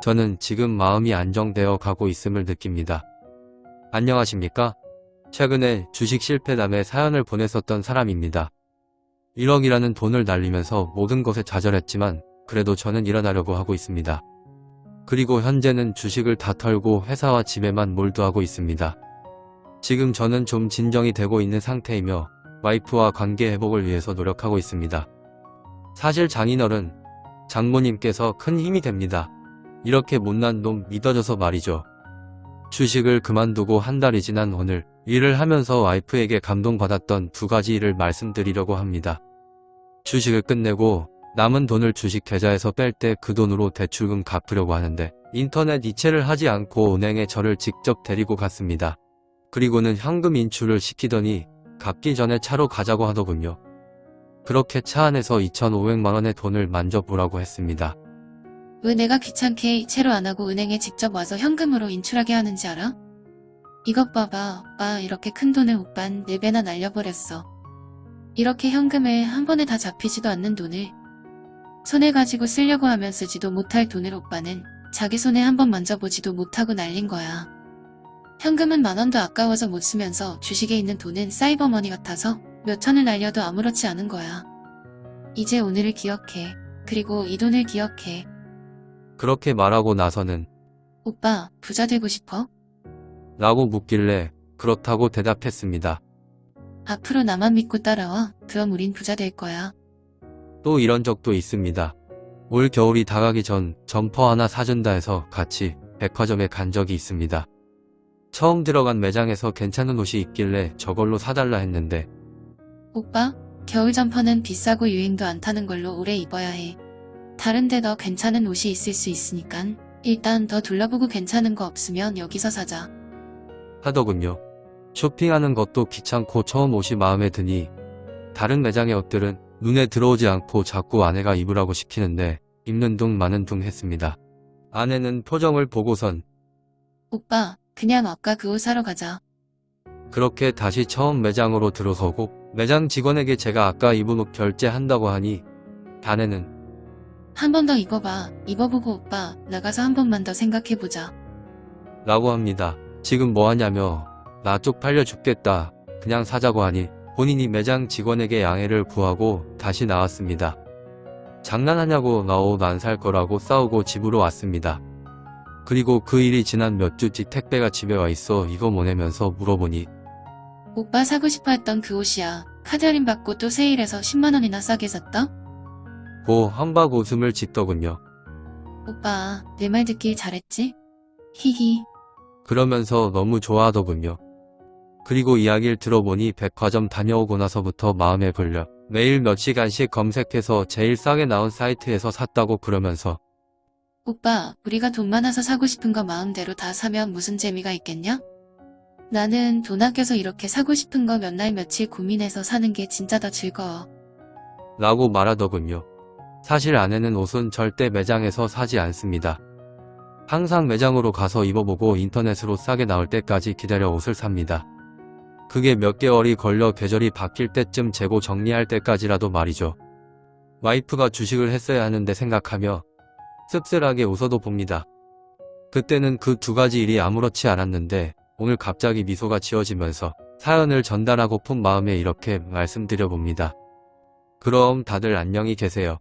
저는 지금 마음이 안정되어 가고 있음을 느낍니다. 안녕하십니까? 최근에 주식 실패담에 사연을 보냈었던 사람입니다. 1억이라는 돈을 날리면서 모든 것에 좌절했지만 그래도 저는 일어나려고 하고 있습니다. 그리고 현재는 주식을 다 털고 회사와 집에만 몰두하고 있습니다. 지금 저는 좀 진정이 되고 있는 상태이며 와이프와 관계 회복을 위해서 노력하고 있습니다. 사실 장인어른, 장모님께서 큰 힘이 됩니다. 이렇게 못난 놈 믿어줘서 말이죠. 주식을 그만두고 한 달이 지난 오늘 일을 하면서 와이프에게 감동받았던 두 가지 일을 말씀드리려고 합니다. 주식을 끝내고 남은 돈을 주식 계좌에서 뺄 때 그 돈으로 대출금 갚으려고 하는데 인터넷 이체를 하지 않고 은행에 저를 직접 데리고 갔습니다. 그리고는 현금 인출을 시키더니 갚기 전에 차로 가자고 하더군요. 그렇게 차 안에서 2,500만원의 돈을 만져보라고 했습니다. 왜 내가 귀찮게 이체로 안 하고 은행에 직접 와서 현금으로 인출하게 하는지 알아? 이것 봐봐, 오빠 이렇게 큰 돈을 오빤 4배나 날려버렸어. 이렇게 현금을 한 번에 다 잡히지도 않는 돈을 손에 가지고 쓰려고 하면 쓰지도 못할 돈을 오빠는 자기 손에 한 번 만져보지도 못하고 날린 거야. 현금은 만 원도 아까워서 못 쓰면서 주식에 있는 돈은 사이버머니 같아서 몇 천을 날려도 아무렇지 않은 거야. 이제 오늘을 기억해. 그리고 이 돈을 기억해. 그렇게 말하고 나서는 오빠, 부자 되고 싶어? 라고 묻길래 그렇다고 대답했습니다. 앞으로 나만 믿고 따라와. 그럼 우린 부자 될 거야. 또 이런 적도 있습니다. 올 겨울이 다가기 전 점퍼 하나 사준다 해서 같이 백화점에 간 적이 있습니다. 처음 들어간 매장에서 괜찮은 옷이 있길래 저걸로 사달라 했는데 오빠, 겨울 점퍼는 비싸고 유행도 안 타는 걸로 오래 입어야 해. 다른데 더 괜찮은 옷이 있을 수 있으니깐 일단 더 둘러보고 괜찮은 거 없으면 여기서 사자. 하더군요. 쇼핑하는 것도 귀찮고 처음 옷이 마음에 드니 다른 매장의 옷들은 눈에 들어오지 않고 자꾸 아내가 입으라고 시키는데 입는 둥 마는 둥 했습니다. 아내는 표정을 보고선 오빠, 그냥 아까 그 옷 사러 가자. 그렇게 다시 처음 매장으로 들어서고 매장 직원에게 제가 아까 입은 옷 결제한다고 하니 아내는 한 번 더 입어봐. 입어보고 오빠, 나가서 한 번만 더 생각해보자. 라고 합니다. 지금 뭐하냐며 나 쪽팔려 죽겠다 그냥 사자고 하니 본인이 매장 직원에게 양해를 구하고 다시 나왔습니다. 장난하냐고 나 옷 안 살 거라고 싸우고 집으로 왔습니다. 그리고 그 일이 지난 몇주뒤 택배가 집에 와 있어 이거 뭐냐면서 물어보니 오빠 사고 싶어 했던 그 옷이야. 카드 할인 받고 또 세일해서 10만원이나 싸게 샀다? 고 한박 웃음을 짓더군요. 오빠, 내 말 듣길 잘했지? 히히. 그러면서 너무 좋아하더군요. 그리고 이야기를 들어보니 백화점 다녀오고 나서부터 마음에 걸려 매일 몇 시간씩 검색해서 제일 싸게 나온 사이트에서 샀다고 그러면서 오빠, 우리가 돈 많아서 사고 싶은 거 마음대로 다 사면 무슨 재미가 있겠냐? 나는 돈 아껴서 이렇게 사고 싶은 거 몇 날 며칠 고민해서 사는 게 진짜 더 즐거워. 라고 말하더군요. 사실 아내는 옷은 절대 매장에서 사지 않습니다. 항상 매장으로 가서 입어보고 인터넷으로 싸게 나올 때까지 기다려 옷을 삽니다. 그게 몇 개월이 걸려 계절이 바뀔 때쯤 재고 정리할 때까지라도 말이죠. 와이프가 주식을 했어야 하는데 생각하며 씁쓸하게 웃어도 봅니다. 그때는 그 두 가지 일이 아무렇지 않았는데 오늘 갑자기 미소가 지어지면서 사연을 전달하고픈 마음에 이렇게 말씀드려봅니다. 그럼 다들 안녕히 계세요.